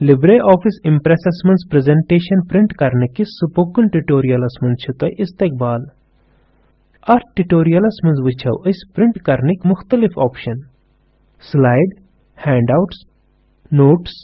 Libre office इम्प्रेसस मज presentation print करने किस स्पोकन ट्यूटोरियलस मज इस्तकबाल अथ ट्यूटोरियलस मज वचो अस प्रिंट करने मुख्तलिफ़ ऑप्शन स्लाइड हैंडआउट्स नोट्स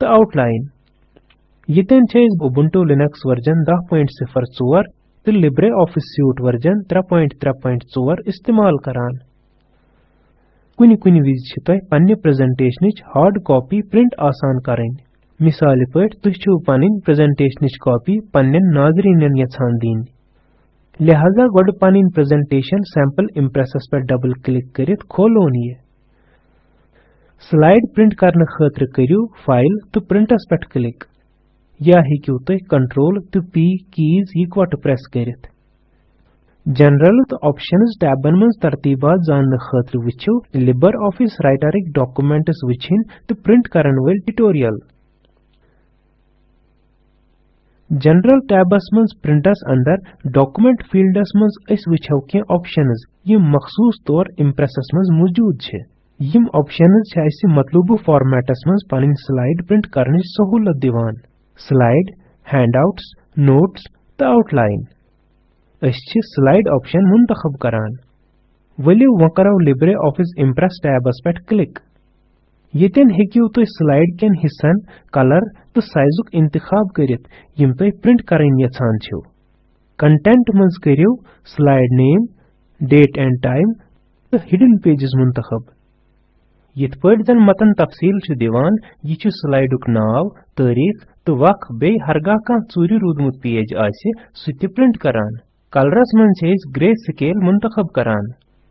तो आउटलाइन यतन उबुंटू लिनक्स वर्जन 10.04 तो लिब्रे ऑफ़िस सूट वर्जन 3.3.4 इस्तेमाल करान कुनि कुनि विज प्रेजेंटेशन हार्ड कॉपी प्रिंट आसान करें मिसाल पट छु पन प्रेजेंटेशन कॉपी पन्न नाजरीन यछान दिन। लिहाजा गोड पन प्रेजेंटेशन सैंपल इम्प्रेसस पे डबल क्लिक करित खोलोन ये स्लाइड प्रिंट करने खतर करियो फ़ाइल तो प्रिंटस पे क्लिक या हेकियो तुह कंट्रोल तो पी कीज इकवट प्रेस करित। ऑप्शंस टैबन मज तरतीबात जानने खतर वचो लिबर ऑफ़िस राइटरिक डॉक्यूमेंट्स वचिन तो प्रिंट करन वल ट्यूटोरियल जनरल टैबस मज प्रिंटस अंदर डॉक्यूमेंट फील्डस मज अस वचो के ऑप्शंस यम मखसूस तौर इम्प्रेसस मज मौजूद छे यम ऑप्शंस छ अस मतलूबु फॉर्मेटस मज पन स्लाइड प्रिंट करने सहूलत दिवान स्लाइड हैंडआउट्स नोट्स तो आउटलाइन अस स्लाइड ऑप्शन मुंतखब करान वलियो वो करो लिब्रे ऑफ़िस इम्प्रेस टैबस पे क्लिक यतन हेकियो तुह स्लाइड केन हिस्सन कलर तो साइजुक इंतखाब करित यम तुह प्रिंट करन कंटेंट मज करियो slide name date and time तो हिडन पेजेस मुंतखब यथ पट मतन तफसील दिवान यह स्लाइडुक नाव तारीख तो वक बे हरगा कह चूरी रूदमुत पेज सु प्रिंट करान कलरस मन ग्रे स्केल मुंतखब करान।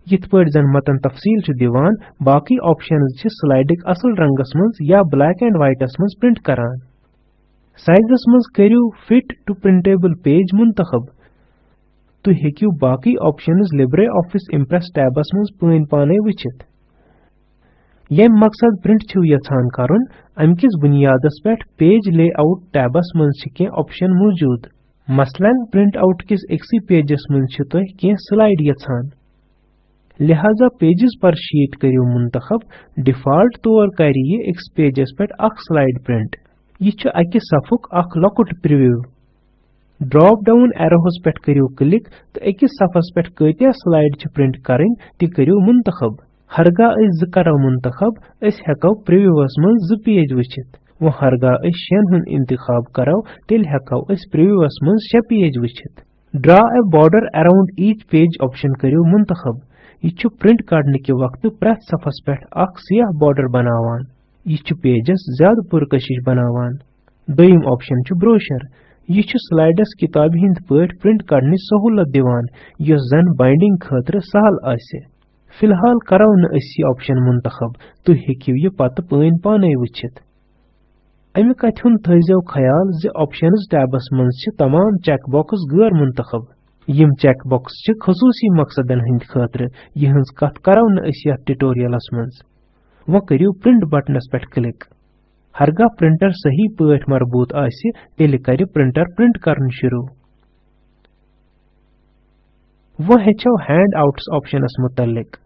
यथ पट जन मतन तफसील दिवान, बाकी ऑप्शन स्लाइडिक असल रंगस मज या ब्लैक एंड व्हाइटस मज प्रिंट करान। साइजस मज करियो फिट टू प्रिंटेबल पेज मुंतखब। तु हेकियो बाकी option Libre office impress tabs मज पन पाने वचित। यम मकसद प्रिंट छु यछान करन, अमकिस बुनियादस पे पेज लेआउट टैबस मज ऑप्शन मौजूद। मसलन प्रिंट आउट किस एक्सी पेजस मन तुह स्लाइड यछान लिहाजा पेजेस पर शीट करियो मुंतखब, डिफ़ॉल्ट तौर कर यह एक्स पेजस पे अख स्लाइड प्रिंट। यह अकि सफुक अख लकुट प्रिव्यू। ड्रॉप डाउन एरोहस पे करियो क्लिक तो अकिस सफस पे कतिया स्लाइड प्रिंट करें, ति करियो मुंतखब। हरगा अस करो मुंतखब अस हेको प्रिव्यूस मन जो पेज वचित। वो हरगा अस शेन हुन इंतखाब करो तेल हेको अस प्रीव्यूअस मन शे page Vanchit draw a border around each page option करियो मुंतखब यह प्रिंट करने के वक्त प्रथ सफस पे सियाह बॉर्डर बनावान यह पेजस ज़्यादा पुरकशिश बनावान दोयम ऑप्शन ब्रोशर यह स्लाइडस किताब हिंद पट प्रिंट करने सहूलत दिवान यस जन बाइंडिंग खतर सहल आसे फ़िलहाल करो न अस ऑप्शन मुंतखब तुह हेकियो यह पत पाने वचित अमि कथ हुन थो ख्याल ज ऑप्शंस टैबस मज तमाम चेक बॉक्स गैर मुंतखब यम चेक बॉक्स खसूसी मकसदन हंद खतर यहज कथ करो न ट्यूटोरियलस मज वो करियो प्रिंट बटनस पे क्लिक हरगा प्रिंटर सही पट मरबूत आसि तेल कर प्रिंटर प्रिंट करन शुरू वो हेचो हैंड आउट्स ऑप्शनस मुतलिक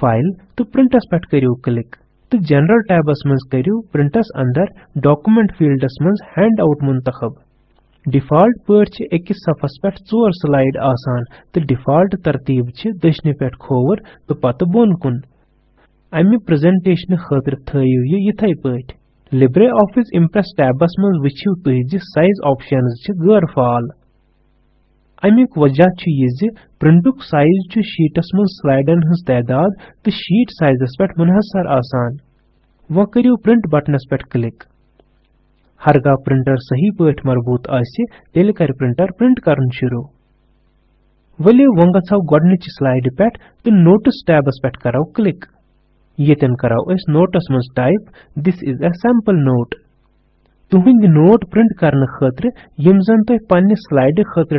फ़ाइल तो प्रिंटस पे करियो क्लिक तो जनरल टैबस मज करियो प्रिंटस अंदर डॉक्यूमेंट फील्डस मज हैंड आउट मुंतखब डिफ़ॉल्ट अकिस सफस पे चोर स्लाइड आसान तो डिफ़ॉल्ट तरतीब दशने पे खोवर तो पत बोन कुन। अमि प्रेजेंटेशन खतर थयु ये यथै पट लिब्रे ऑफ़िस इम्प्रेस टैबस मज वछिव तुह साइज़ ऑप्शंस गैर फाल। अमुक वजह यह प्रिंटुक साइज़ शीटस मज स्लाइडन हज तादाद तो शीट साइजस पे मुनहसर आसान वो करियो प्रिंट बटनस पे क्लिक हरगा प्रिंटर सही पट मरबूत आसि तेल कर प्रिंटर प्रिंट करन शुरू वलियो वो गो गोडनिच स्लाइड पे तो नोट्स टैबस पे करो क्लिक यतन करो नोट्स मज type this is a sample note तुहिंद note print करने खतर, यम जन तुह पन्ने स्लाइड खतर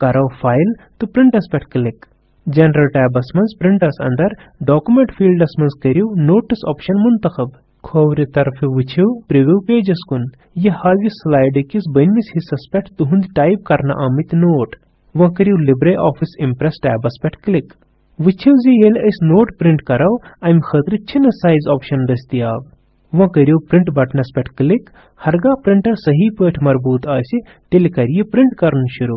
करो फ़ाइल तो प्रिंटस पे क्लिक जनरल टैबस मज प्रिंटस अंदर डॉक्यूमेंट फील्डस मज करियो नोट्स ऑप्शन मुंतखब. खोवर तरफ़ वुछियो प्रीव्यू पेजस कुन. यह हावि स्लाइड किस बनमिस हिस्सस पे तुहुंद टाइप करना आमित नोट वो करियो लिब्रे ऑफ़िस इम्प्रेस टैबस पे क्लिक वुछियो जी येल नोट प्रिंट करो अम खतर छिन साइज़ ऑप्शन दस्तियाब वो करियो प्रिंट बटनस पे क्लिक हरगा प्रिंटर सही पट मरबूत आसि तेल कर ये प्रिंट करन शुरू।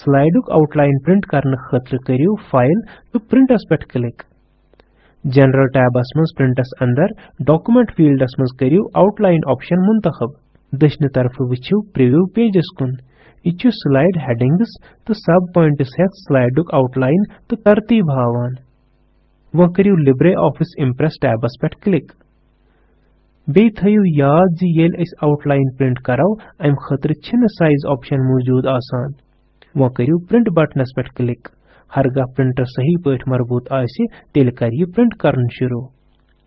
स्लाइडुक आउटलाइन प्रिंट खतर करियो फ़ाइल तो प्रिंटस पे क्लिक जनरल टैबस मज प्रिंटस अंदर डॉक्यूमेंट फील्डस मज करियो आउटलाइन ऑप्शन मुंतखब। दशन तरफ़ वुचो प्रीव्यू पेजस कुन। यह स्लाइड हेडिंग्स तो सब पॉइंट्स हेत स्लाइडुक आउटलाइन तो तरतीब हावान। करियो लिब्रे ऑफ़िस इम्प्रेस टैबस पे क्लिक बे थयु याद जी येल इस आउटलाइन प्रिंट करो अम खतर साइज़ ऑप्शन मौजूद आसान। वो करियो प्रिंट बटनस पे क्लिक हरगा प्रिंटर सही पट मरबूत आसि तेल कर ये प्रिंट करन शुरू।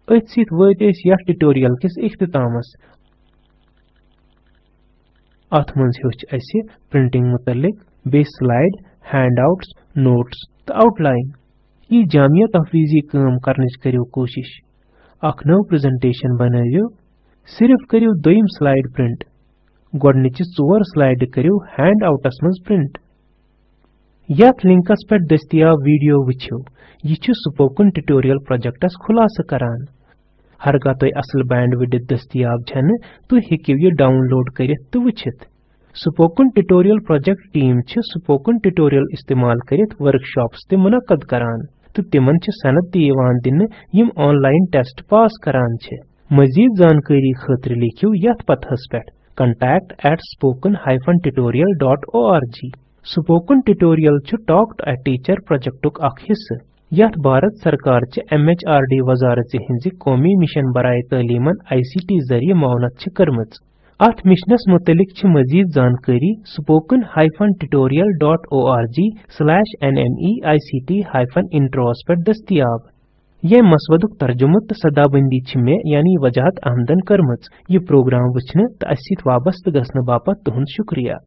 अथ सित वत ट्यूटोरियल किस इख्तितामस। अथ मंज हेच अस प्रिंटिंग मुतलिक बे स्लाइड हैंडआउट्स नोट्स तो आउटलाइन ये जामिया तफवीजी काम करने कोशिश अख नव प्रेजेंटेशन बनायो सिर्फ़ करियो दोयम स्लाइड प्रिंट गोडनिच चोर स्लाइड करियो हैंड आउटस मज प्रिंट यथ लिंकस पे दस्तियाब वीडियो वुछो यह स्पोकन ट्यूटोरियल प्रोजेक्टस खुलास करान हरगा तुम असल बैंड विडित दस्तियाब तुम हेकिव यह डाउनलोड करित तो वुछित spoken tutorial project team spoken tutorial इस्तेमाल करित वर्कशॉप्स मुनक्कद करान तो तिमन सनद दिन यम ऑनलाइन टेस्ट पास करान मजीद जानकारी खतर लिखियो यथ पथस पे contact at spoken-tutorial.org spoken tutorial talk to a teacher project हिस्से यथ भारत सरकार चे एमएचआरडी वजारत हिंज कौमी मिशन बराए तलीमन आईसीटी ज़रिए मावनत करमच। अथ मिशनस मुतलिक मजीद जानकारी spoken tutorial.org nmeict intros पर दस्तियाब। यह मसवदुक तर्जुमत सदाबंदी छ मे यानी वजाहत आमदन करमच यह प्रोग्राम वचने तो असित वाबस्त गसन बापत तुहंद शुक्रिया।